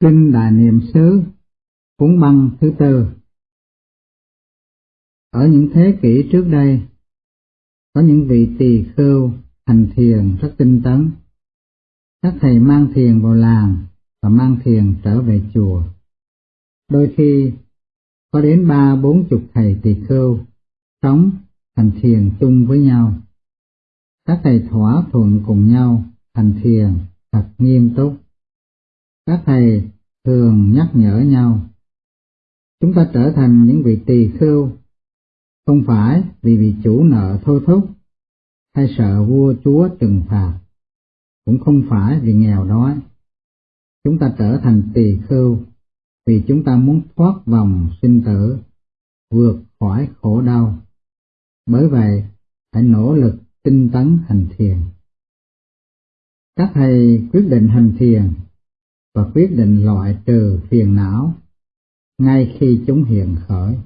Kinh Đại Niệm xứ cuốn băng thứ tư Ở những thế kỷ trước đây, có những vị tỳ khưu hành thiền rất tinh tấn. Các thầy mang thiền vào làng và mang thiền trở về chùa. Đôi khi có đến ba bốn chục thầy tỳ khưu sống hành thiền chung với nhau. Các thầy thỏa thuận cùng nhau hành thiền thật nghiêm túc. Các thầy thường nhắc nhở nhau. Chúng ta trở thành những vị tỳ khưu, không phải vì bị chủ nợ thôi thúc, hay sợ vua chúa trừng phạt, cũng không phải vì nghèo đói. Chúng ta trở thành tỳ khưu vì chúng ta muốn thoát vòng sinh tử, vượt khỏi khổ đau. Bởi vậy, hãy nỗ lực tinh tấn hành thiền. Các thầy quyết định hành thiền và quyết định loại trừ phiền não ngay khi chúng hiện khởi.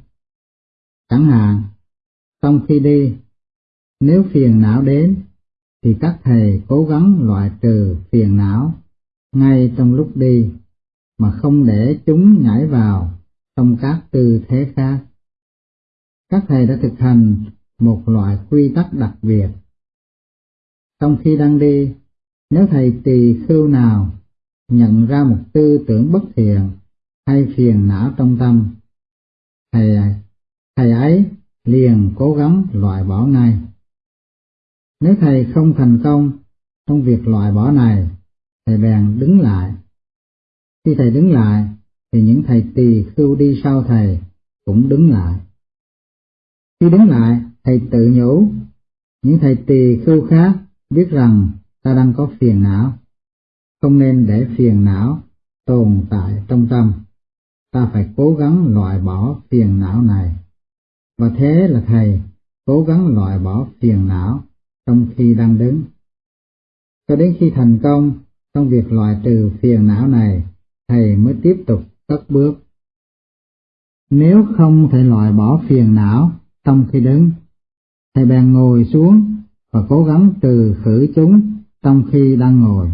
Chẳng hạn, trong khi đi, nếu phiền não đến, thì các thầy cố gắng loại trừ phiền não ngay trong lúc đi, mà không để chúng nhảy vào trong các tư thế khác. Các thầy đã thực hành một loại quy tắc đặc biệt. Trong khi đang đi, nếu thầy tỳ khưu nào nhận ra một tư tưởng bất thiện hay phiền não trong tâm, thầy, thầy ấy liền cố gắng loại bỏ ngay. Nếu thầy không thành công trong việc loại bỏ này, thầy bèn đứng lại. Khi thầy đứng lại, thì những thầy tỳ khưu đi sau thầy cũng đứng lại. Khi đứng lại, thầy tự nhủ, những thầy tỳ khưu khác biết rằng ta đang có phiền não, không nên để phiền não tồn tại trong tâm. Ta phải cố gắng loại bỏ phiền não này. Và thế là thầy cố gắng loại bỏ phiền não trong khi đang đứng. Cho đến khi thành công trong việc loại trừ phiền não này, thầy mới tiếp tục cất bước. Nếu không thể loại bỏ phiền não trong khi đứng, thầy bèn ngồi xuống và cố gắng trừ khử chúng trong khi đang ngồi.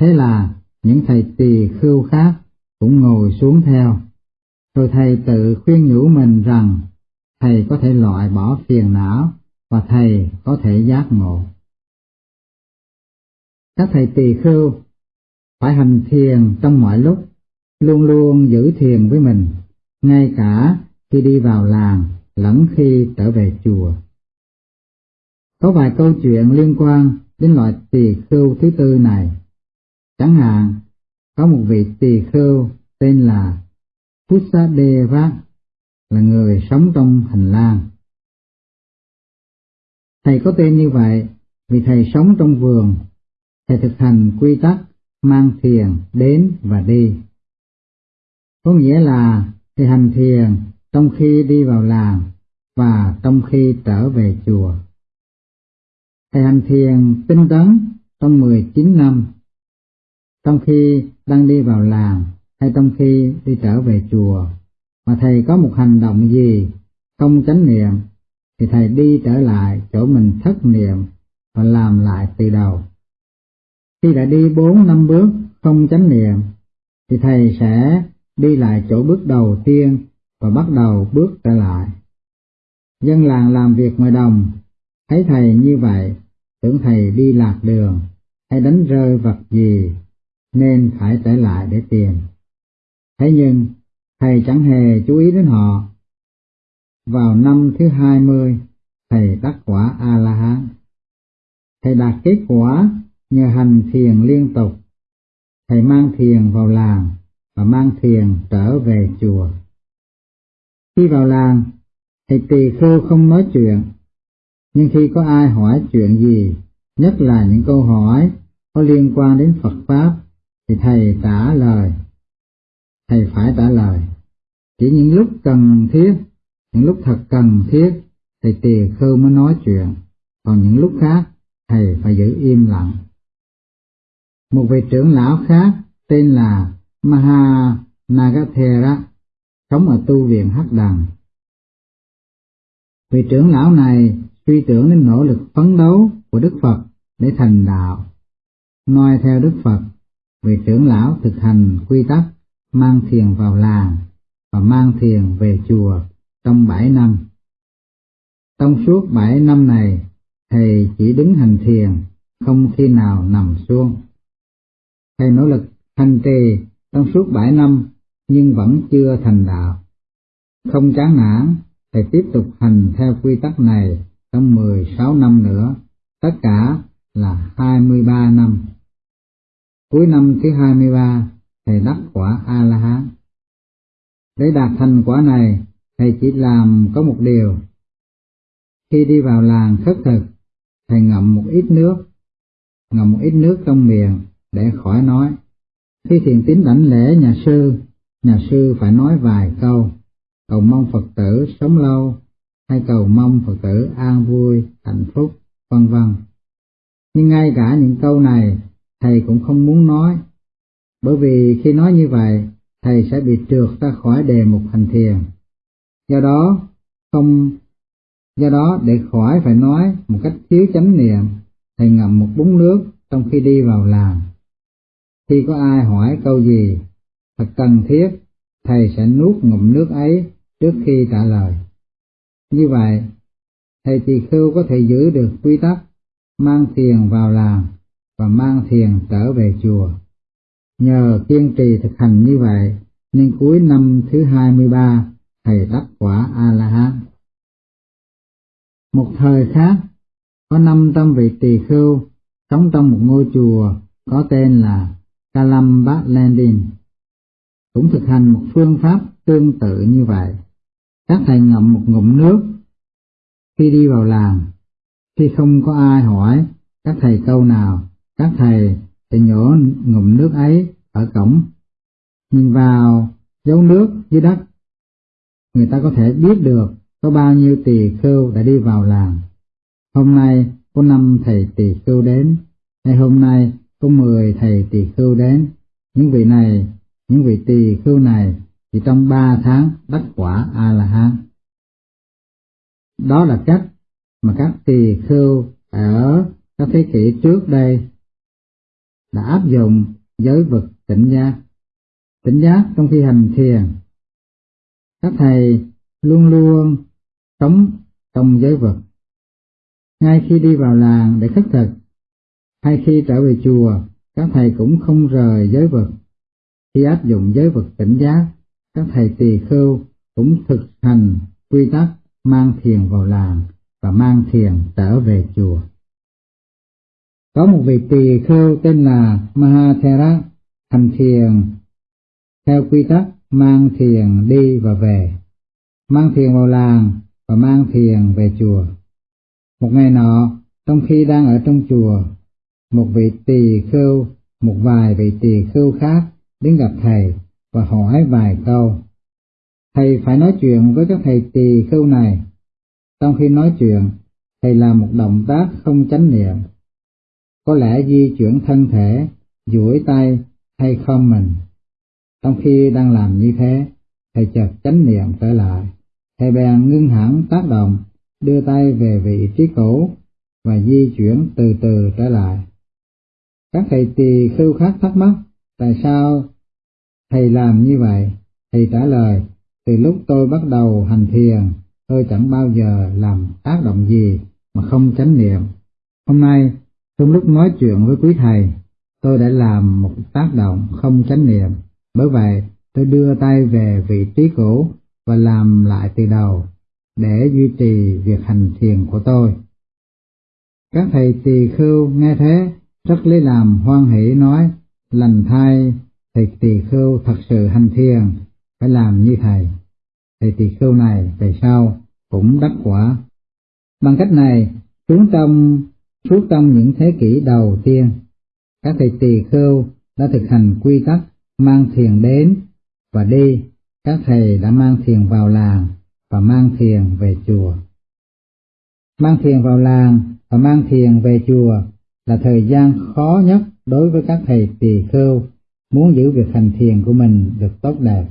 Thế là những thầy tỳ khưu khác cũng ngồi xuống theo. Rồi thầy tự khuyên nhủ mình rằng thầy có thể loại bỏ phiền não và thầy có thể giác ngộ. Các thầy tỳ khưu phải hành thiền trong mọi lúc, luôn luôn giữ thiền với mình, ngay cả khi đi vào làng lẫn khi trở về chùa. Có vài câu chuyện liên quan đến loại tỳ khưu thứ tư này. Chẳng hạn, có một vị tỳ khưu tên là Pusadevat, là người sống trong hành lang. Thầy có tên như vậy vì thầy sống trong vườn, thầy thực hành quy tắc mang thiền đến và đi. Có nghĩa là thầy hành thiền trong khi đi vào làng và trong khi trở về chùa. Thầy hành thiền tinh tấn trong 19 năm. Trong khi đang đi vào làm hay trong khi đi trở về chùa, mà thầy có một hành động gì không chánh niệm, thì thầy đi trở lại chỗ mình thất niệm và làm lại từ đầu. Khi đã đi bốn năm bước không chánh niệm, thì thầy sẽ đi lại chỗ bước đầu tiên và bắt đầu bước trở lại. Dân làng làm việc ngoài đồng Thấy thầy như vậy, tưởng thầy đi lạc đường, hay đánh rơi vật gì, nên phải trở lại để tìm. Thế nhưng, thầy chẳng hề chú ý đến họ. Vào năm thứ hai mươi, thầy đắc quả A-la-hán. Thầy đạt kết quả nhờ hành thiền liên tục. Thầy mang thiền vào làng và mang thiền trở về chùa. Khi vào làng, thầy tỳ khưu không nói chuyện nhưng khi có ai hỏi chuyện gì, nhất là những câu hỏi có liên quan đến Phật Pháp, thì Thầy trả lời. Thầy phải trả lời. Chỉ những lúc cần thiết, những lúc thật cần thiết, Thầy tỳ khưu mới nói chuyện, còn những lúc khác, Thầy phải giữ im lặng. Một vị trưởng lão khác tên là Maha Nagathera, sống ở tu viện Hắc Đằng. Vị trưởng lão này suy tưởng đến nỗ lực phấn đấu của Đức Phật để thành đạo. Noi theo Đức Phật, vị trưởng lão thực hành quy tắc mang thiền vào làng và mang thiền về chùa trong bảy năm. Trong suốt bảy năm này, thầy chỉ đứng hành thiền, không khi nào nằm xuống. Thầy nỗ lực hành trì trong suốt bảy năm nhưng vẫn chưa thành đạo. Không chán nản, thầy tiếp tục hành theo quy tắc này trong 16 năm nữa, tất cả là 23 năm. Cuối năm thứ 23, thầy đắc quả A-la-hán. Để đạt thành quả này, thầy chỉ làm có một điều. Khi đi vào làng khất thực, thầy ngậm một ít nước, ngậm một ít nước trong miệng để khỏi nói. Khi thiền tín đảnh lễ nhà sư, nhà sư phải nói vài câu, cầu mong Phật tử sống lâu, hay cầu mong Phật tử an vui, hạnh phúc, vân vân. Nhưng ngay cả những câu này, thầy cũng không muốn nói, bởi vì khi nói như vậy, thầy sẽ bị trượt ra khỏi đề mục hành thiền. Do đó, không do đó để khỏi phải nói một cách thiếu chánh niệm, thầy ngậm một búng nước trong khi đi vào làng. Khi có ai hỏi câu gì thật cần thiết, thầy sẽ nuốt ngụm nước ấy trước khi trả lời. Như vậy, thầy tỳ khưu có thể giữ được quy tắc mang thiền vào làng và mang thiền trở về chùa. Nhờ kiên trì thực hành như vậy, nên cuối năm thứ 23, thầy đắc quả A-la-hán. Một thời khác, có năm tâm vị tỳ khưu sống trong một ngôi chùa có tên là Kalam Bát Landin, cũng thực hành một phương pháp tương tự như vậy. Các thầy ngậm một ngụm nước khi đi vào làng, khi không có ai hỏi các thầy câu nào, các thầy sẽ nhổ ngụm nước ấy ở cổng, nhìn vào dấu nước dưới đất. Người ta có thể biết được có bao nhiêu tỳ khưu đã đi vào làng. Hôm nay có năm thầy tỳ khưu đến, hay hôm nay có mười thầy tỳ khưu đến. Những vị này, những vị tỳ khưu này thì trong ba tháng đắc quả a la hán. Đó là cách mà các tỳ khưu ở các thế kỷ trước đây đã áp dụng giới vực tỉnh giác. Tỉnh giác trong khi hành thiền, các thầy luôn luôn sống trong giới vực. Ngay khi đi vào làng để khất thực, hay khi trở về chùa, các thầy cũng không rời giới vực. Khi áp dụng giới vực tỉnh giác, các thầy tỳ khưu cũng thực hành quy tắc mang thiền vào làng và mang thiền trở về chùa. Có một vị tỳ khưu tên là Mahathera hành thiền theo quy tắc mang thiền đi và về, mang thiền vào làng và mang thiền về chùa. Một ngày nọ, trong khi đang ở trong chùa, một vị tỳ khưu, một vài vị tỳ khưu khác đến gặp thầy và hỏi vài câu. Thầy phải nói chuyện với các thầy tỳ khưu này. Trong khi nói chuyện, thầy làm một động tác không chánh niệm. Có lẽ di chuyển thân thể, duỗi tay hay không mình. Trong khi đang làm như thế, thầy chợt chánh niệm trở lại. Thầy bèn ngưng hẳn tác động, đưa tay về vị trí cũ và di chuyển từ từ trở lại. Các thầy tỳ khưu khác thắc mắc tại sao thầy làm như vậy. Thầy trả lời, từ lúc tôi bắt đầu hành thiền, tôi chẳng bao giờ làm tác động gì mà không chánh niệm. Hôm nay, trong lúc nói chuyện với quý thầy, tôi đã làm một tác động không chánh niệm. Bởi vậy, tôi đưa tay về vị trí cũ và làm lại từ đầu để duy trì việc hành thiền của tôi. Các thầy tỳ khưu nghe thế rất lấy làm hoan hỷ nói lành thay, thầy tỳ khưu thật sự hành thiền phải làm như thầy. Thầy tỳ khưu này về sau cũng đắc quả. Bằng cách này, chúng trong suốt trong những thế kỷ đầu tiên, các thầy tỳ khưu đã thực hành quy tắc mang thiền đến và đi, các thầy đã mang thiền vào làng và mang thiền về chùa. Mang thiền vào làng và mang thiền về chùa là thời gian khó nhất đối với các thầy tỳ khưu muốn giữ việc hành thiền của mình được tốt đẹp.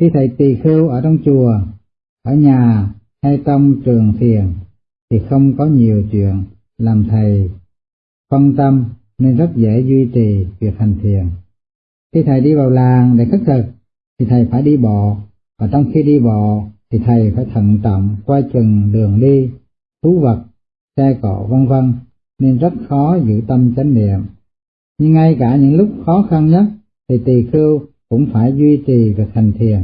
Khi thầy tỳ khưu ở trong chùa, ở nhà hay trong trường thiền thì không có nhiều chuyện làm thầy phân tâm nên rất dễ duy trì việc hành thiền. Khi thầy đi vào làng để khất thực, thì thầy phải đi bộ, và trong khi đi bộ thì thầy phải thận trọng qua chừng đường đi, thú vật, xe cộ vân vân nên rất khó giữ tâm chánh niệm. Nhưng ngay cả những lúc khó khăn nhất thì tỳ khưu cũng phải duy trì việc hành thiền.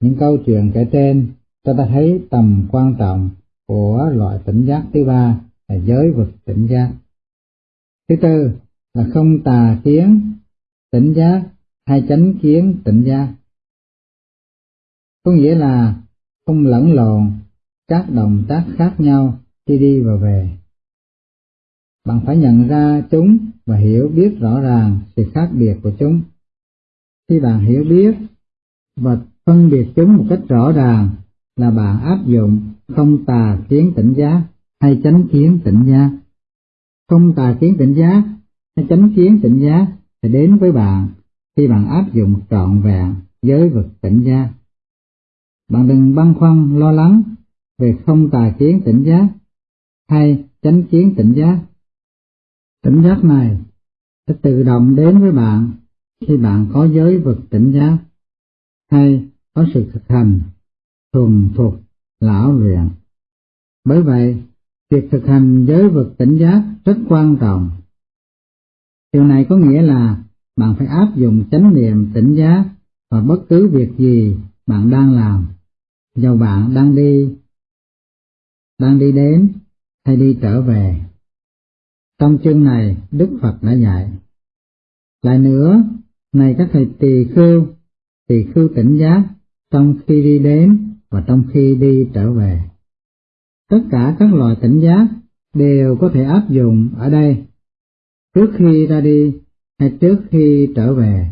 Những câu chuyện kể trên cho ta thấy tầm quan trọng của loại tỉnh giác thứ ba là giới vực tỉnh giác. Thứ tư là không tà kiến tỉnh giác hay chánh kiến tỉnh giác. Có nghĩa là không lẫn lộn, các động tác khác nhau khi đi và về. Bạn phải nhận ra chúng và hiểu biết rõ ràng sự khác biệt của chúng. Khi bạn hiểu biết và phân biệt chúng một cách rõ ràng là bạn áp dụng không tà kiến tỉnh giác hay chánh kiến tỉnh giác. Không tà kiến tỉnh giác hay chánh kiến tỉnh giác sẽ đến với bạn khi bạn áp dụng trọn vẹn giới vực tỉnh giác. Bạn đừng băn khoăn, lo lắng về không tà kiến tỉnh giác hay chánh kiến tỉnh giác. Tỉnh giác này sẽ tự động đến với bạn khi bạn có giới vực tỉnh giác hay có sự thực hành thuần thuộc lão luyện. Bởi vậy, việc thực hành giới vực tỉnh giác rất quan trọng. Điều này có nghĩa là bạn phải áp dụng chánh niệm tỉnh giác vào bất cứ việc gì bạn đang làm, dầu bạn đang đi, đang đi đến hay đi trở về. Trong chương này, Đức Phật đã dạy. Lại nữa, này các thầy tỳ khưu, tỳ khưu tỉnh giác trong khi đi đến và trong khi đi trở về. Tất cả các loại tỉnh giác đều có thể áp dụng ở đây. Trước khi ra đi hay trước khi trở về,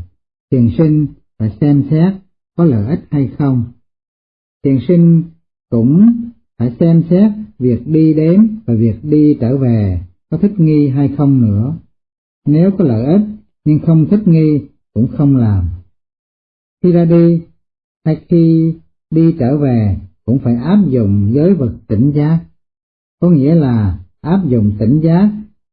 thiền sinh phải xem xét có lợi ích hay không. Thiền sinh cũng phải xem xét việc đi đến và việc đi trở về có thích nghi hay không nữa. Nếu có lợi ích nhưng không thích nghi cũng không làm. Khi ra đi hay khi đi trở về cũng phải áp dụng giới vật tỉnh giác, có nghĩa là áp dụng tỉnh giác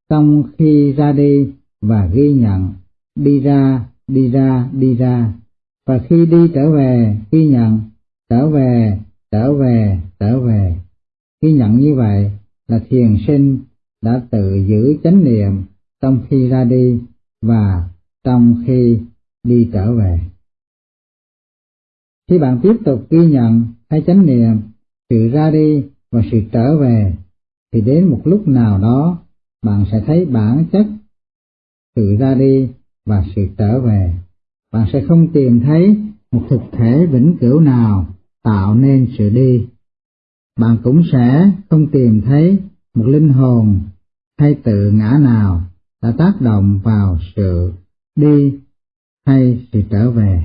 trong khi ra đi và ghi nhận, đi ra, đi ra, đi ra, và khi đi trở về, ghi nhận, trở về, trở về, trở về. Ghi nhận như vậy là thiền sinh đã tự giữ chánh niệm trong khi ra đi và trong khi đi trở về. Khi bạn tiếp tục ghi nhận hay chánh niệm sự ra đi và sự trở về, thì đến một lúc nào đó bạn sẽ thấy bản chất sự ra đi và sự trở về. Bạn sẽ không tìm thấy một thực thể vĩnh cửu nào tạo nên sự đi. Bạn cũng sẽ không tìm thấy một linh hồn hay tự ngã nào đã tác động vào sự đi hay sự trở về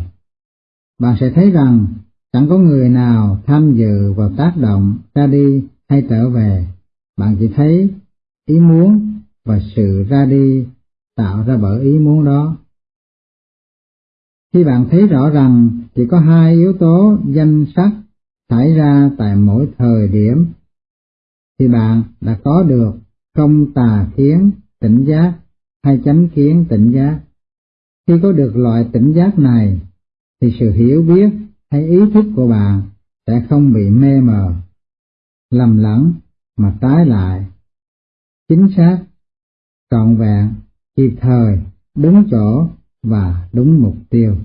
bạn sẽ thấy rằng chẳng có người nào tham dự vào tác động ra đi hay trở về, bạn chỉ thấy ý muốn và sự ra đi tạo ra bởi ý muốn đó. Khi bạn thấy rõ rằng chỉ có hai yếu tố danh sắc xảy ra tại mỗi thời điểm, thì bạn đã có được không tà kiến tỉnh giác hay chánh kiến tỉnh giác. Khi có được loại tỉnh giác này, thì sự hiểu biết hay ý thức của bạn sẽ không bị mê mờ, lầm lẫn mà trái lại, chính xác, trọn vẹn, kịp thời, đúng chỗ và đúng mục tiêu.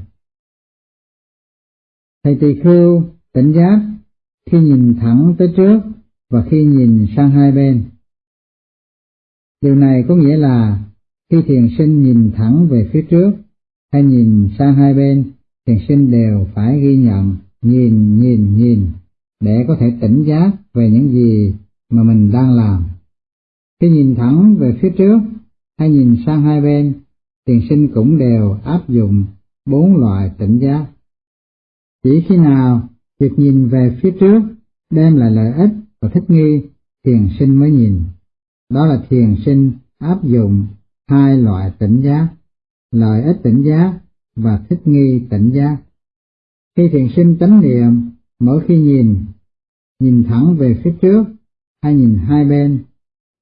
Thầy tỳ khưu tỉnh giác khi nhìn thẳng tới trước và khi nhìn sang hai bên. Điều này có nghĩa là khi thiền sinh nhìn thẳng về phía trước hay nhìn sang hai bên thiền sinh đều phải ghi nhận, nhìn, nhìn, nhìn, để có thể tỉnh giác về những gì mà mình đang làm. Khi nhìn thẳng về phía trước hay nhìn sang hai bên, thiền sinh cũng đều áp dụng bốn loại tỉnh giác. Chỉ khi nào việc nhìn về phía trước đem lại lợi ích và thích nghi, thiền sinh mới nhìn. Đó là thiền sinh áp dụng hai loại tỉnh giác, lợi ích tỉnh giác và thích nghi tỉnh giác. Khi thiền sinh chánh niệm, mỗi khi nhìn, nhìn thẳng về phía trước hay nhìn hai bên,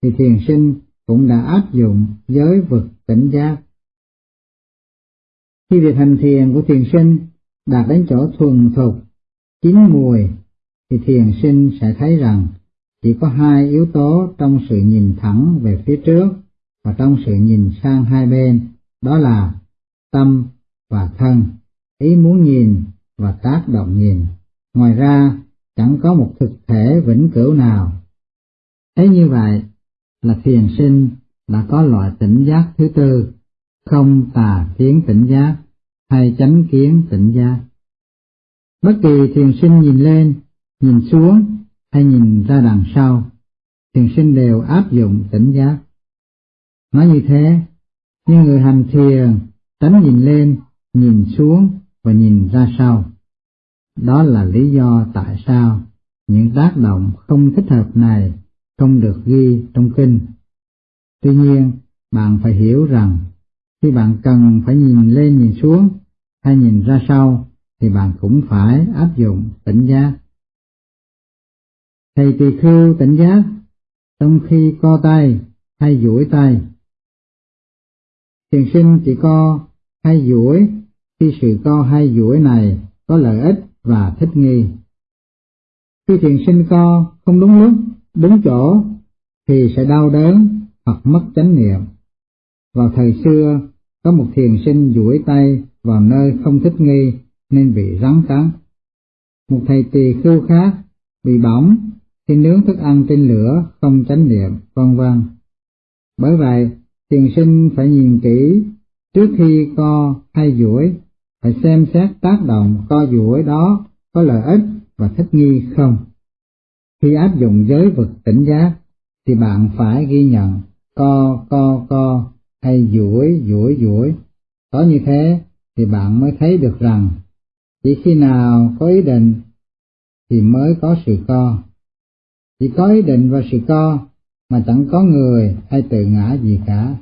thì thiền sinh cũng đã áp dụng giới vực tỉnh giác. Khi việc hành thiền của thiền sinh đạt đến chỗ thuần thục, chín mùi, thì thiền sinh sẽ thấy rằng chỉ có hai yếu tố trong sự nhìn thẳng về phía trước và trong sự nhìn sang hai bên, đó là tâm và thân, ý muốn nhìn và tác động nhìn. Ngoài ra, chẳng có một thực thể vĩnh cửu nào. Thế như vậy là thiền sinh đã có loại tỉnh giác thứ tư, không tà kiến tỉnh giác hay chánh kiến tỉnh giác. Bất kỳ thiền sinh nhìn lên, nhìn xuống hay nhìn ra đằng sau, thiền sinh đều áp dụng tỉnh giác. Nói như thế, như người hành thiền tránh nhìn lên, nhìn xuống và nhìn ra sau. Đó là lý do tại sao những tác động không thích hợp này không được ghi trong kinh. Tuy nhiên, bạn phải hiểu rằng khi bạn cần phải nhìn lên nhìn xuống hay nhìn ra sau thì bạn cũng phải áp dụng tỉnh giác. Thầy tỳ khưu tỉnh giác trong khi co tay hay duỗi tay. Thiền sinh chỉ co hay duỗi khi sự co hay duỗi này có lợi ích và thích nghi. Khi thiền sinh co không đúng lúc, đúng chỗ thì sẽ đau đớn hoặc mất chánh niệm. Vào thời xưa, có một thiền sinh duỗi tay vào nơi không thích nghi nên bị rắn cắn. Một thầy tỳ khưu khác bị bỏng khi nướng thức ăn trên lửa không chánh niệm, vân vân. Bởi vậy, thiền sinh phải nhìn kỹ trước khi co hay duỗi, phải xem xét tác động co duỗi đó có lợi ích và thích nghi không. Khi áp dụng giới vực tỉnh giác, thì bạn phải ghi nhận co co co hay duỗi duỗi duỗi. Có như thế thì bạn mới thấy được rằng chỉ khi nào có ý định thì mới có sự co. Chỉ có ý định và sự co mà chẳng có người hay tự ngã gì cả.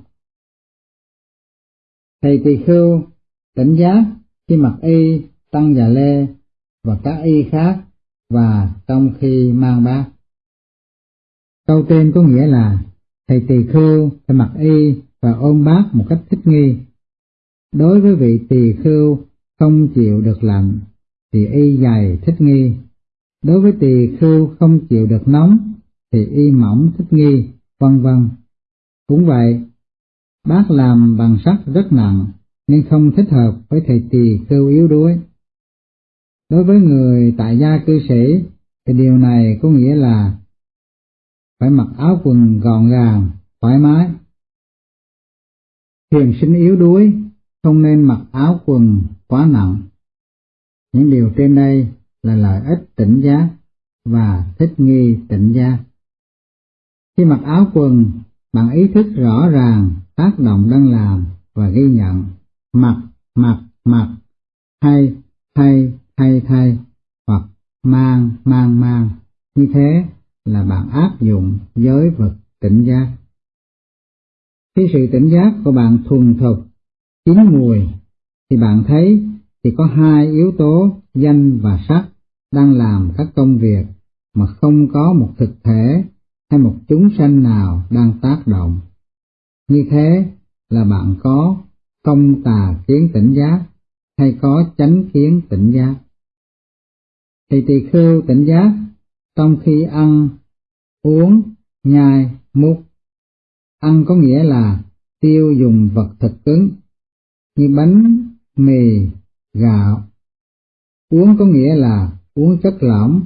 Thầy tỳ khưu tỉnh giác khi mặc y tăng già lê và các y khác và trong khi mang bát. Câu trên có nghĩa là thầy tỳ khưu phải mặc y và ôm bát một cách thích nghi. Đối với vị tỳ khưu không chịu được lạnh thì y dày thích nghi. Đối với tỳ khưu không chịu được nóng thì y mỏng thích nghi, vân vân. Cũng vậy, bát làm bằng sắt rất nặng nên không thích hợp với thầy tỳ khưu yếu đuối. Đối với người tại gia cư sĩ thì điều này có nghĩa là phải mặc áo quần gọn gàng, thoải mái. Thiền sinh yếu đuối không nên mặc áo quần quá nặng. Những điều trên đây là lợi ích tỉnh giác và thích nghi tỉnh giác. Khi mặc áo quần, bạn ý thức rõ ràng tác động đang làm và ghi nhận mặt, mặt, mặt, hay, thay, thay, thay, hoặc mang, mang, mang. Như thế là bạn áp dụng giới vật tỉnh giác. Khi sự tỉnh giác của bạn thuần thục, chín mùi, thì bạn thấy thì có hai yếu tố danh và sắc đang làm các công việc mà không có một thực thể hay một chúng sanh nào đang tác động. Như thế là bạn có không tà kiến tỉnh giác hay có chánh kiến tỉnh giác. Thì tỳ khưu tỉnh giác trong khi ăn, uống, nhai, mút. Ăn có nghĩa là tiêu dùng vật thực cứng như bánh, mì, gạo. Uống có nghĩa là uống chất lỏng.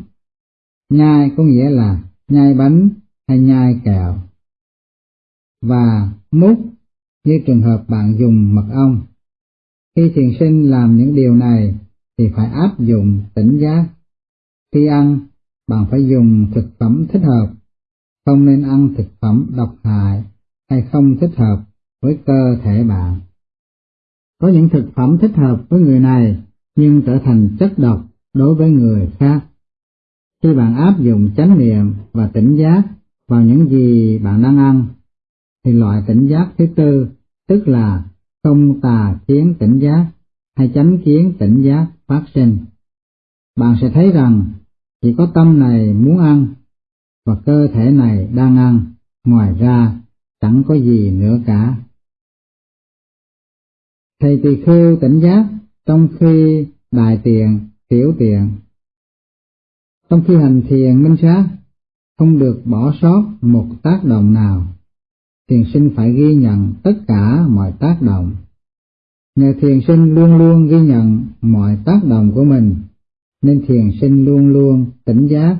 Nhai có nghĩa là nhai bánh hay nhai kẹo. Và mút như trường hợp bạn dùng mật ong. Khi thiền sinh làm những điều này thì phải áp dụng tỉnh giác. Khi ăn, bạn phải dùng thực phẩm thích hợp, không nên ăn thực phẩm độc hại hay không thích hợp với cơ thể bạn. Có những thực phẩm thích hợp với người này nhưng trở thành chất độc đối với người khác. Khi bạn áp dụng chánh niệm và tỉnh giác vào những gì bạn đang ăn, thì loại tỉnh giác thứ tư, tức là không tà kiến tỉnh giác hay chánh kiến tỉnh giác phát sinh. Bạn sẽ thấy rằng chỉ có tâm này muốn ăn và cơ thể này đang ăn, ngoài ra chẳng có gì nữa cả. Thầy tỳ khưu tỉnh giác trong khi đại tiện tiểu tiện, Trong khi hành thiền minh sát, không được bỏ sót một tác động nào. Thiền sinh phải ghi nhận tất cả mọi tác động. Nhờ thiền sinh luôn luôn ghi nhận mọi tác động của mình, nên thiền sinh luôn luôn tỉnh giác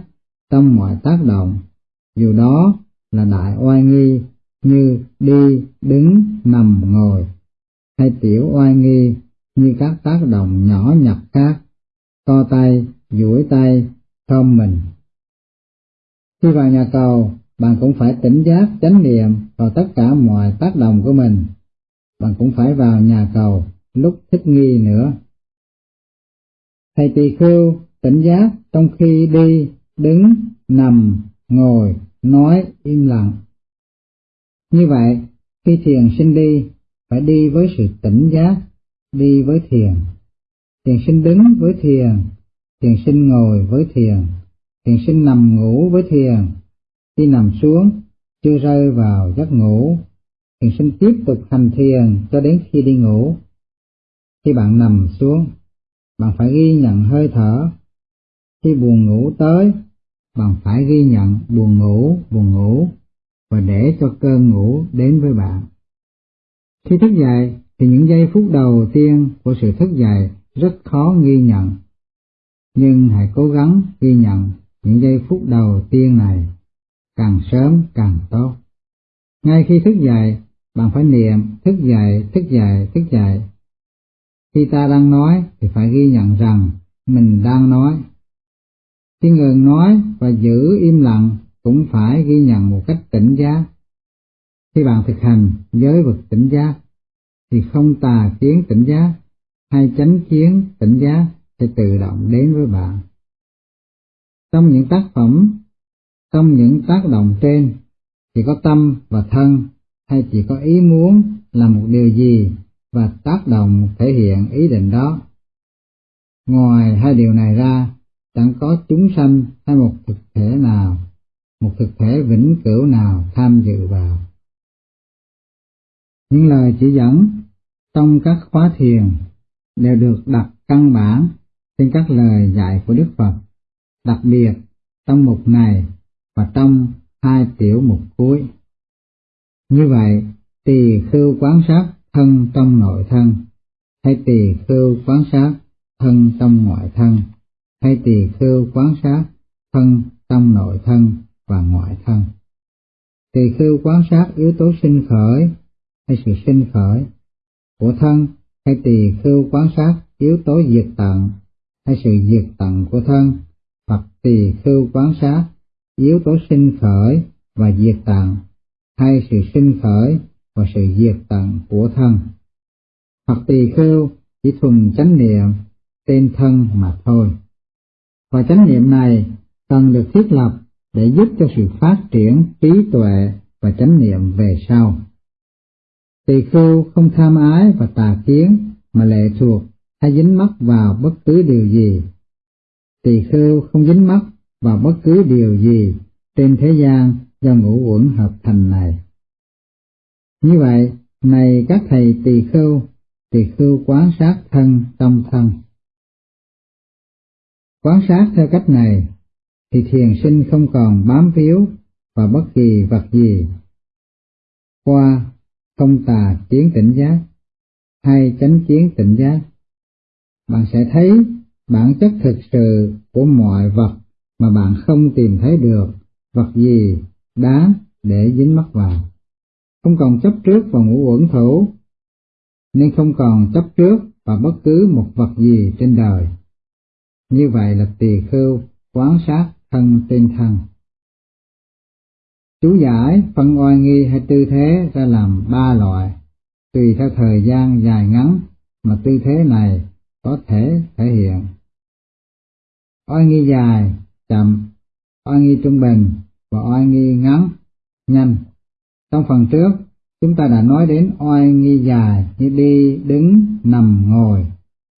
trong mọi tác động, dù đó là đại oai nghi như đi, đứng, nằm, ngồi, hay tiểu oai nghi như các tác động nhỏ nhặt khác, to tay, duỗi tay, thơm mình. Khi vào nhà cầu, bạn cũng phải tỉnh giác chánh niệm vào tất cả mọi tác động của mình. Bạn cũng phải vào nhà cầu lúc thích nghi nữa. Thầy tỳ khưu tỉnh giác trong khi đi, đứng, nằm, ngồi, nói im lặng. Như vậy, khi thiền sinh đi, phải đi với sự tỉnh giác, đi với thiền. Thiền sinh đứng với thiền, thiền sinh ngồi với thiền, thiền sinh nằm ngủ với thiền. Khi nằm xuống, chưa rơi vào giấc ngủ, thì xin tiếp tục hành thiền cho đến khi đi ngủ. Khi bạn nằm xuống, bạn phải ghi nhận hơi thở. Khi buồn ngủ tới, bạn phải ghi nhận buồn ngủ, buồn ngủ và để cho cơn ngủ đến với bạn. Khi thức dậy thì những giây phút đầu tiên của sự thức dậy rất khó ghi nhận. Nhưng hãy cố gắng ghi nhận những giây phút đầu tiên này, càng sớm càng tốt. Ngay khi thức dậy, bạn phải niệm thức dậy, thức dậy, thức dậy. Khi ta đang nói thì phải ghi nhận rằng mình đang nói. Khi ngừng nói và giữ im lặng cũng phải ghi nhận một cách tỉnh giác. Khi bạn thực hành giới vực tỉnh giác, thì không tà kiến tỉnh giác hay chánh kiến tỉnh giác sẽ tự động đến với bạn. Trong những tác phẩm, trong những tác động trên, chỉ có tâm và thân hay chỉ có ý muốn làm một điều gì và tác động thể hiện ý định đó. Ngoài hai điều này ra, chẳng có chúng sanh hay một thực thể nào, một thực thể vĩnh cửu nào tham dự vào. Những lời chỉ dẫn trong các khóa thiền đều được đặt căn bản trên các lời dạy của Đức Phật, đặc biệt trong mục này và trong hai tiểu mục cuối. Như vậy, tỳ khưu quán sát thân trong nội thân, hay tỳ khưu quán sát thân trong ngoại thân, hay tỳ khưu quán sát thân trong nội thân và ngoại thân. Tỳ khưu quán sát yếu tố sinh khởi hay sự sinh khởi của thân hay tỳ khưu quán sát yếu tố diệt tận hay sự diệt tận của thân hoặc tỳ khưu quán sát yếu tố sinh khởi và diệt tận hay sự sinh khởi và sự diệt tận của thân hoặc tỳ khưu chỉ thuần chánh niệm tên thân mà thôi và chánh niệm này cần được thiết lập để giúp cho sự phát triển trí tuệ và chánh niệm về sau. Tỳ khưu không tham ái và tà kiến mà lệ thuộc hay dính mắc vào bất cứ điều gì. Tỳ khưu không dính mắc và bất cứ điều gì trên thế gian do ngũ uẩn hợp thành này. Như vậy, này các thầy tỳ khưu, tỳ khưu quán sát thân trong thân. Quán sát theo cách này thì thiền sinh không còn bám víu vào bất kỳ vật gì. Qua không tà chiến tỉnh giác hay chánh chiến tỉnh giác, bạn sẽ thấy bản chất thực sự của mọi vật mà bạn không tìm thấy được vật gì đá để dính mắc vào. Không còn chấp trước vào ngũ uẩn thủ, nên không còn chấp trước vào bất cứ một vật gì trên đời. Như vậy là tỳ khưu quán sát thân tên thân. Chú giải phân oai nghi hay tư thế ra làm ba loại, tùy theo thời gian dài ngắn mà tư thế này có thể thể hiện. Oai nghi dài, chậm, oai nghi trung bình và oai nghi ngắn, nhanh. Trong phần trước, chúng ta đã nói đến oai nghi dài như đi, đứng, nằm, ngồi.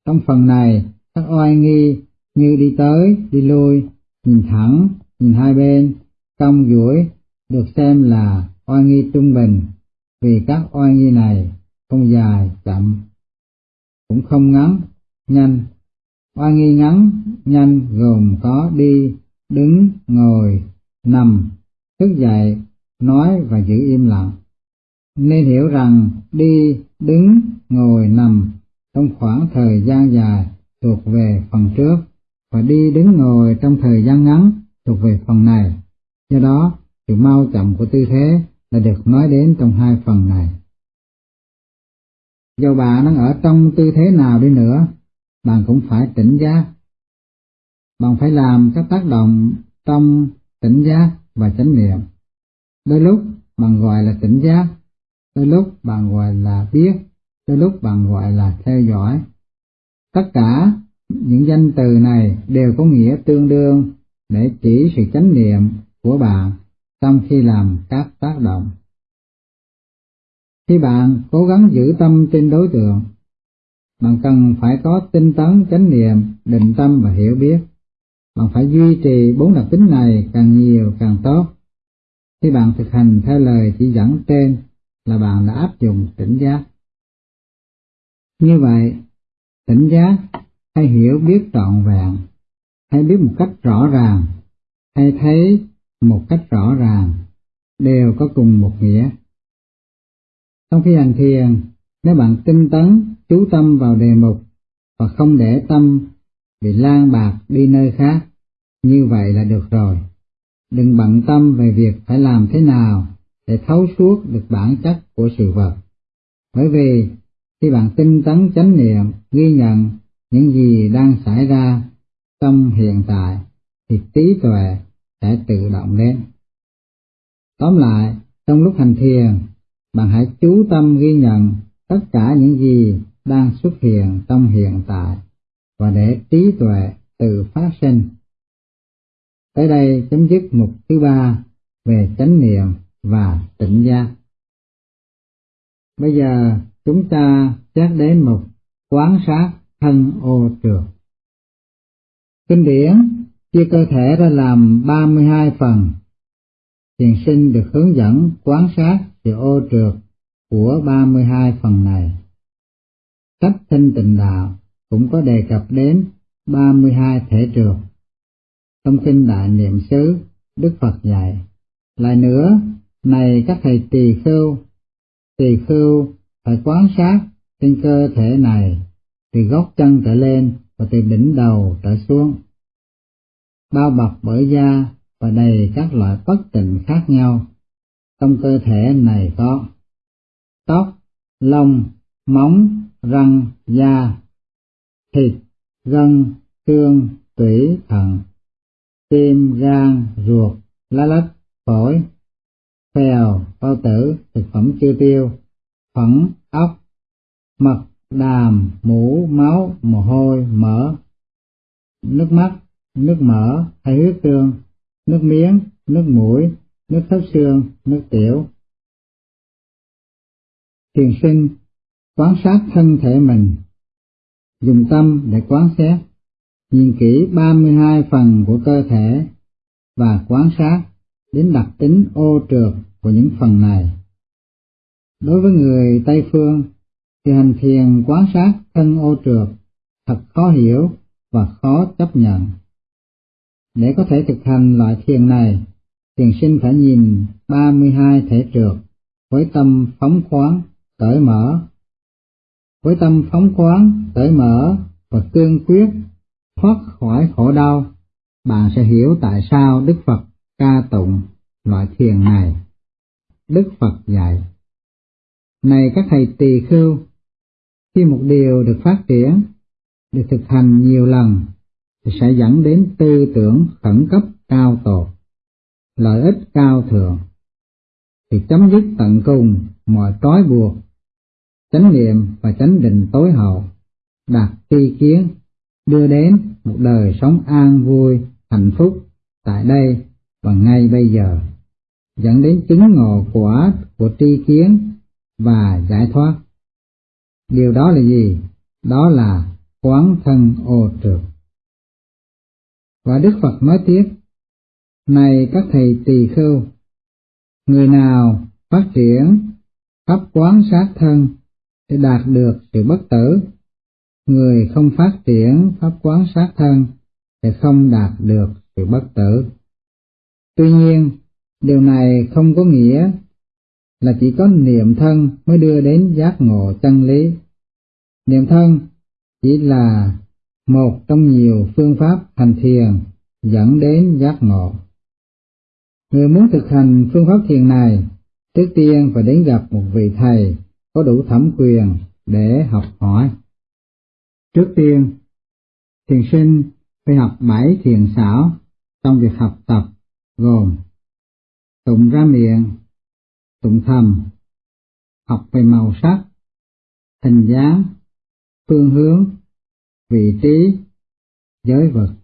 Trong phần này, các oai nghi như đi tới, đi lui, nhìn thẳng, nhìn hai bên, cong duỗi được xem là oai nghi trung bình, vì các oai nghi này không dài, chậm, cũng không ngắn, nhanh. Oai nghi ngắn, nhanh gồm có đi, đứng, ngồi, nằm, thức dậy, nói và giữ im lặng. Nên hiểu rằng đi, đứng, ngồi, nằm trong khoảng thời gian dài thuộc về phần trước và đi đứng ngồi trong thời gian ngắn thuộc về phần này. Do đó, sự mau chậm của tư thế là được nói đến trong hai phần này. Dù bạn đang ở trong tư thế nào đi nữa, bạn cũng phải tỉnh giác. Bạn phải làm các tác động trong tỉnh giác và chánh niệm. Đôi lúc bạn gọi là tỉnh giác, đôi lúc bạn gọi là biết, đôi lúc bạn gọi là theo dõi. Tất cả những danh từ này đều có nghĩa tương đương để chỉ sự chánh niệm của bạn trong khi làm các tác động. Khi bạn cố gắng giữ tâm trên đối tượng, bạn cần phải có tinh tấn chánh niệm, định tâm và hiểu biết. Bạn phải duy trì bốn đặc tính này càng nhiều càng tốt. Khi bạn thực hành theo lời chỉ dẫn trên là bạn đã áp dụng tỉnh giác. Như vậy, tỉnh giác hay hiểu biết trọn vẹn, hay biết một cách rõ ràng, hay thấy một cách rõ ràng, đều có cùng một nghĩa. Trong khi hành thiền, nếu bạn tinh tấn, chú tâm vào đề mục và không để tâm bị lan bạc đi nơi khác, như vậy là được rồi. Đừng bận tâm về việc phải làm thế nào để thấu suốt được bản chất của sự vật. Bởi vì khi bạn tinh tấn chánh niệm, ghi nhận những gì đang xảy ra trong hiện tại, thì trí tuệ sẽ tự động đến. Tóm lại, trong lúc hành thiền, bạn hãy chú tâm ghi nhận tất cả những gì đang xuất hiện trong hiện tại và để trí tuệ tự phát sinh. Tới đây chấm dứt mục thứ ba về chánh niệm và tỉnh giác. Bây giờ chúng ta xét đến mục quán sát thân ô trường. Kinh điển chia cơ thể ra làm 32 phần. Thiền sinh được hướng dẫn quán sát sự ô trượt của 32 phần này. cách thanh tịnh đạo cũng có đề cập đến 32 thể trường Trong kinh Đại Niệm xứ, Đức Phật dạy, lại nữa, này các thầy tỳ khưu, tỳ khưu phải quán sát trên cơ thể này từ gốc chân trở lên và từ đỉnh đầu trở xuống, bao bọc bởi da và đầy các loại bất tịnh khác nhau. Trong cơ thể này có tóc, lông, móng, răng, da, thịt, gân, xương, tủy, thận, tim, gan, ruột, lá lách, phổi, phèo, bao tử, thực phẩm chưa tiêu, phẫn, ốc, mật, đàm, mũ, máu, mồ hôi, mỡ, nước mắt, nước mỡ hay huyết tương, nước miếng, nước mũi, nước thấp xương, nước tiểu. Thiền sinh quan sát thân thể mình, dùng tâm để quán xét, nhìn kỹ 32 phần của cơ thể và quán sát đến đặc tính ô trượt của những phần này. Đối với người Tây Phương, thì hành thiền quán sát thân ô trượt thật khó hiểu và khó chấp nhận. Để có thể thực hành loại thiền này, thiền sinh phải nhìn 32 thể trượt với tâm phóng khoáng, cởi mở. Với tâm phóng khoáng, cởi mở và cương quyết thoát khỏi khổ đau, bạn sẽ hiểu tại sao Đức Phật ca tụng loại thiền này. Đức Phật dạy, Này các thầy tỳ khưu, khi một điều được phát triển, được thực hành nhiều lần, thì sẽ dẫn đến tư tưởng khẩn cấp cao tột, lợi ích cao thượng, thì chấm dứt tận cùng mọi trói buộc, chánh niệm và chánh định tối hậu, đạt tri kiến, đưa đến một đời sống an vui, hạnh phúc tại đây và ngay bây giờ, dẫn đến chứng ngộ quả của tri kiến và giải thoát. Điều đó là gì? Đó là quán thân ô trượt. Và Đức Phật nói tiếp, Này các thầy tỳ khưu, người nào phát triển pháp quán sát thân để đạt được sự bất tử. Người không phát triển pháp quán sát thân sẽ không đạt được sự bất tử. Tuy nhiên, điều này không có nghĩa là chỉ có niệm thân mới đưa đến giác ngộ chân lý. Niệm thân chỉ là một trong nhiều phương pháp hành thiền dẫn đến giác ngộ. Người muốn thực hành phương pháp thiền này, trước tiên phải đến gặp một vị thầy có đủ thẩm quyền để học hỏi. Trước tiên, thiền sinh phải học bảy thiền xảo trong việc học tập gồm tụng ra miệng, tụng thầm, học về màu sắc, hình dáng, phương hướng, vị trí, giới vật.